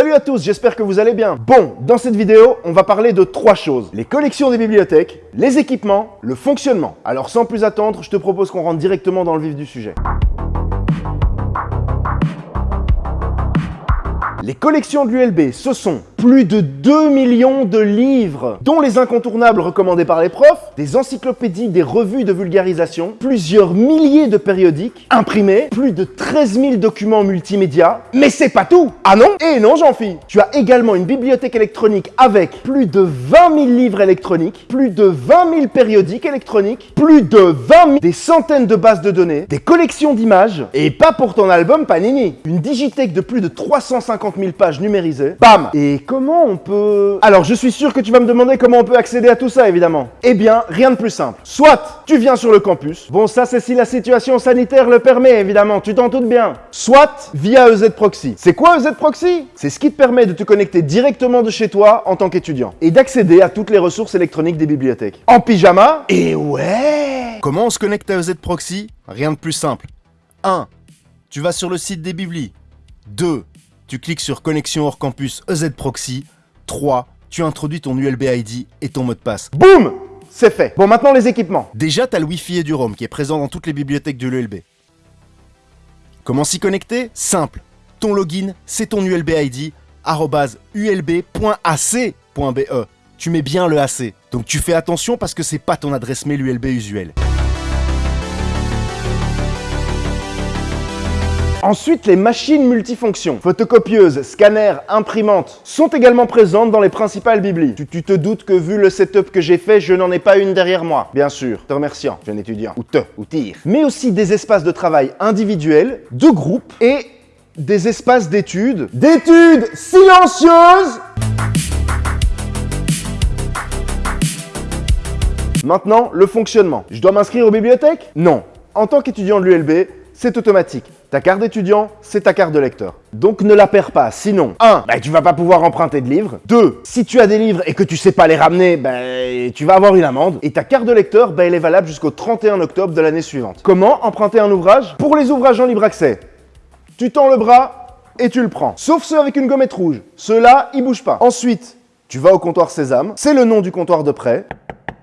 Salut à tous, j'espère que vous allez bien. Bon, dans cette vidéo, on va parler de trois choses. Les collections des bibliothèques, les équipements, le fonctionnement. Alors sans plus attendre, je te propose qu'on rentre directement dans le vif du sujet. Les collections de l'ULB, ce sont plus de 2 millions de livres, dont les incontournables recommandés par les profs, des encyclopédies, des revues de vulgarisation, plusieurs milliers de périodiques imprimés, plus de 13 000 documents multimédia. Mais c'est pas tout Ah non? Et non, jean philippe Tu as également une bibliothèque électronique avec plus de 20 000 livres électroniques, plus de 20 000 périodiques électroniques, plus de 20 000, des centaines de bases de données, des collections d'images, et pas pour ton album Panini. Une digithèque de plus de 350 000 pages numérisées. Bam comment on peut... Alors, je suis sûr que tu vas me demander comment on peut accéder à tout ça, évidemment. Eh bien, rien de plus simple. Soit tu viens sur le campus. Bon, ça, c'est si la situation sanitaire le permet, évidemment. Tu t'en doutes bien. Soit via EZ Proxy. C'est quoi EZ Proxy? C'est ce qui te permet de te connecter directement de chez toi en tant qu'étudiant et d'accéder à toutes les ressources électroniques des bibliothèques. En pyjama? Et ouais Comment on se connecte à EZ Proxy? Rien de plus simple. 1. Tu vas sur le site des biblis. 2 tu cliques sur Connexion hors campus EZ Proxy. 3. Tu introduis ton ULB ID et ton mot de passe. Boum C'est fait. Bon, maintenant les équipements. Déjà, tu as le Wi-Fi et du ROM qui est présent dans toutes les bibliothèques de l'ULB. Comment s'y connecter? Simple. Ton login, c'est ton ULB ID, ulb.ac.be. Tu mets bien le AC. Donc tu fais attention parce que c'est pas ton adresse mail ULB usuelle. Ensuite, les machines multifonctions, photocopieuses, scanners, imprimantes, sont également présentes dans les principales biblis. Tu, te doutes que vu le setup que j'ai fait, je n'en ai pas une derrière moi. Bien sûr, te remerciant, jeune étudiant, ou te, ou tire. Mais aussi des espaces de travail individuels, de groupe et des espaces d'études. D'études silencieuses Maintenant, le fonctionnement. Je dois m'inscrire aux bibliothèques? Non. En tant qu'étudiant de l'ULB, c'est automatique. Ta carte d'étudiant, c'est ta carte de lecteur. Donc ne la perds pas, sinon 1. Bah, tu vas pas pouvoir emprunter de livres. 2. Si tu as des livres et que tu sais pas les ramener, bah, tu vas avoir une amende. Et ta carte de lecteur, bah, elle est valable jusqu'au 31 octobre de l'année suivante. Comment emprunter un ouvrage? Pour les ouvrages en libre accès, tu tends le bras et tu le prends. Sauf ceux avec une gommette rouge. Ceux-là, ils bougent pas. Ensuite, tu vas au comptoir Sésame. C'est le nom du comptoir de prêt.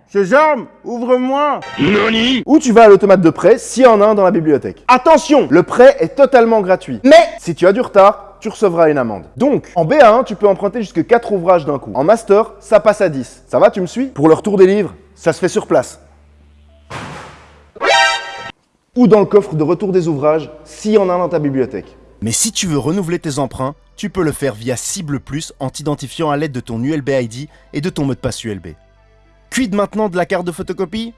Sésame, ouvre-moi Noni Ou tu vas à l'automate de prêt s'il y en a un dans la bibliothèque. Attention, le prêt est totalement gratuit. Mais si tu as du retard, tu recevras une amende. Donc, en B1, tu peux emprunter jusque 4 ouvrages d'un coup. En master, ça passe à 10. Ça va, tu me suis? Pour le retour des livres, ça se fait sur place. Ou dans le coffre de retour des ouvrages, s'il y en a un dans ta bibliothèque. Mais si tu veux renouveler tes emprunts, tu peux le faire via Cible Plus en t'identifiant à l'aide de ton ULB ID et de ton mot de passe ULB. Quid maintenant de la carte de photocopie?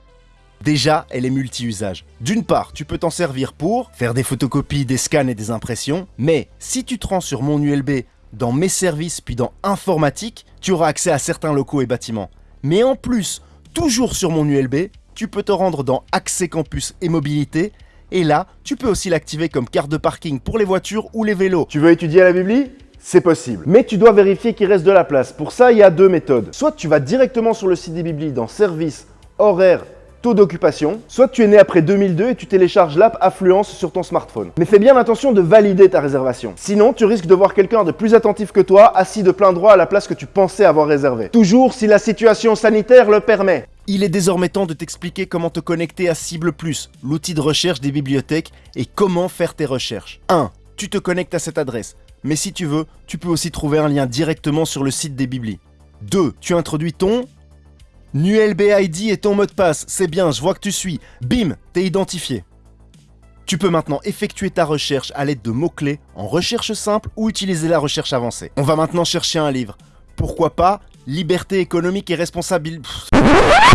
Déjà, elle est multi-usage. D'une part, tu peux t'en servir pour faire des photocopies, des scans et des impressions, mais si tu te rends sur mon ULB, dans mes services puis dans informatique, tu auras accès à certains locaux et bâtiments. Mais en plus, toujours sur mon ULB, tu peux te rendre dans Accès Campus et Mobilité, et là, tu peux aussi l'activer comme carte de parking pour les voitures ou les vélos. Tu veux étudier la Bibli? C'est possible. Mais tu dois vérifier qu'il reste de la place. Pour ça, il y a deux méthodes. Soit tu vas directement sur le site des Bibli dans Service, Horaire, Taux d'occupation, soit tu es né après 2002 et tu télécharges l'app Affluence sur ton smartphone. Mais fais bien attention de valider ta réservation. Sinon, tu risques de voir quelqu'un de plus attentif que toi assis de plein droit à la place que tu pensais avoir réservée. Toujours si la situation sanitaire le permet. Il est désormais temps de t'expliquer comment te connecter à Cible Plus, l'outil de recherche des bibliothèques, et comment faire tes recherches. 1. Tu te connectes à cette adresse mais si tu veux, tu peux aussi trouver un lien directement sur le site des Biblis. 2. Tu introduis ton NULB ID et ton mot de passe. C'est bien, je vois que tu suis. Bim, t'es identifié. Tu peux maintenant effectuer ta recherche à l'aide de mots-clés en recherche simple ou utiliser la recherche avancée. On va maintenant chercher un livre. Pourquoi pas Liberté économique et responsabilité...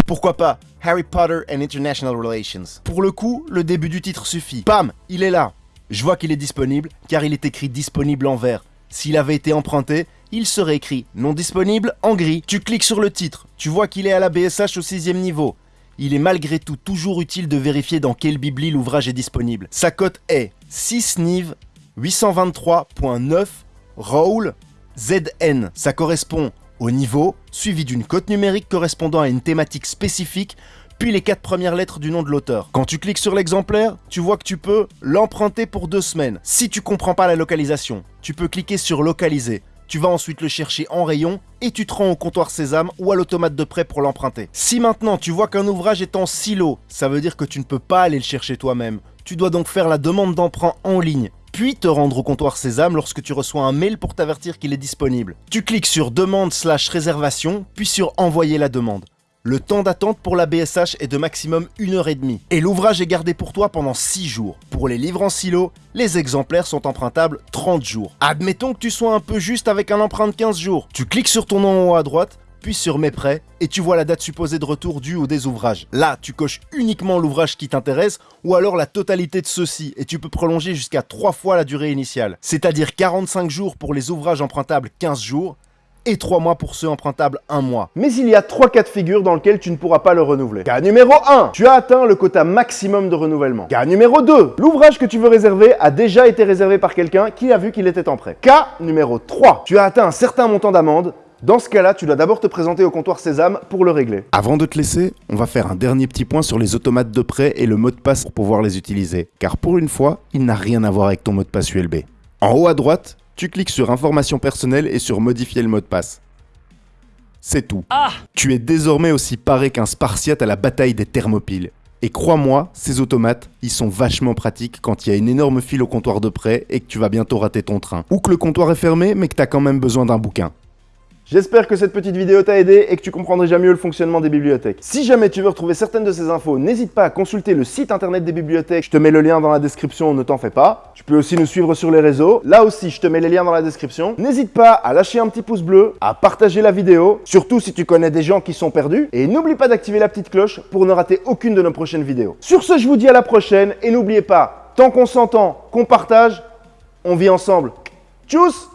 Pourquoi pas Harry Potter and International Relations Pour le coup, le début du titre suffit. Bam Il est là je vois qu'il est disponible car il est écrit disponible en vert. S'il avait été emprunté, il serait écrit non disponible en gris. Tu cliques sur le titre, tu vois qu'il est à la BSH au 6 niveau. Il est malgré tout toujours utile de vérifier dans quelle bibli l'ouvrage est disponible. Sa cote est 6 NIV 823.9 Roll ZN. Ça correspond au niveau, suivi d'une cote numérique correspondant à une thématique spécifique puis les quatre premières lettres du nom de l'auteur. Quand tu cliques sur l'exemplaire, tu vois que tu peux l'emprunter pour deux semaines. Si tu comprends pas la localisation, tu peux cliquer sur localiser. Tu vas ensuite le chercher en rayon et tu te rends au comptoir Sésame ou à l'automate de prêt pour l'emprunter. Si maintenant tu vois qu'un ouvrage est en silo, ça veut dire que tu ne peux pas aller le chercher toi-même. Tu dois donc faire la demande d'emprunt en ligne puis te rendre au comptoir Sésame lorsque tu reçois un mail pour t'avertir qu'il est disponible. Tu cliques sur demande slash réservation, puis sur envoyer la demande. Le temps d'attente pour la BSH est de maximum 1 heure et demie. Et l'ouvrage est gardé pour toi pendant 6 jours. Pour les livres en silo, les exemplaires sont empruntables 30 jours. Admettons que tu sois un peu juste avec un emprunt de 15 jours. Tu cliques sur ton nom en haut à droite, puis sur Mes prêts, et tu vois la date supposée de retour du ou des ouvrages. Là, tu coches uniquement l'ouvrage qui t'intéresse, ou alors la totalité de ceux-ci, et tu peux prolonger jusqu'à 3 fois la durée initiale. C'est-à-dire 45 jours pour les ouvrages empruntables 15 jours, et 3 mois pour ceux empruntables 1 mois. Mais il y a 3 cas de figure dans lesquels tu ne pourras pas le renouveler. Cas numéro 1, tu as atteint le quota maximum de renouvellement. Cas numéro 2, l'ouvrage que tu veux réserver a déjà été réservé par quelqu'un qui a vu qu'il était en prêt. Cas numéro 3, tu as atteint un certain montant d'amende dans ce cas-là, tu dois d'abord te présenter au comptoir Sésame pour le régler. Avant de te laisser, on va faire un dernier petit point sur les automates de prêt et le mot de passe pour pouvoir les utiliser. Car pour une fois, il n'a rien à voir avec ton mot de passe ULB. En haut à droite, tu cliques sur Informations personnelles et sur Modifier le mot de passe. C'est tout. Ah Tu es désormais aussi paré qu'un Spartiate à la bataille des Thermopyles. Et crois-moi, ces automates, ils sont vachement pratiques quand il y a une énorme file au comptoir de prêt et que tu vas bientôt rater ton train. Ou que le comptoir est fermé mais que tu as quand même besoin d'un bouquin. J'espère que cette petite vidéo t'a aidé et que tu comprendras déjà mieux le fonctionnement des bibliothèques. Si jamais tu veux retrouver certaines de ces infos, n'hésite pas à consulter le site internet des bibliothèques. Je te mets le lien dans la description, ne t'en fais pas. Tu peux aussi nous suivre sur les réseaux. Là aussi, je te mets les liens dans la description. N'hésite pas à lâcher un petit pouce bleu, à partager la vidéo, surtout si tu connais des gens qui sont perdus. Et n'oublie pas d'activer la petite cloche pour ne rater aucune de nos prochaines vidéos. Sur ce, je vous dis à la prochaine et n'oubliez pas, tant qu'on s'entend, qu'on partage, on vit ensemble. Tchuss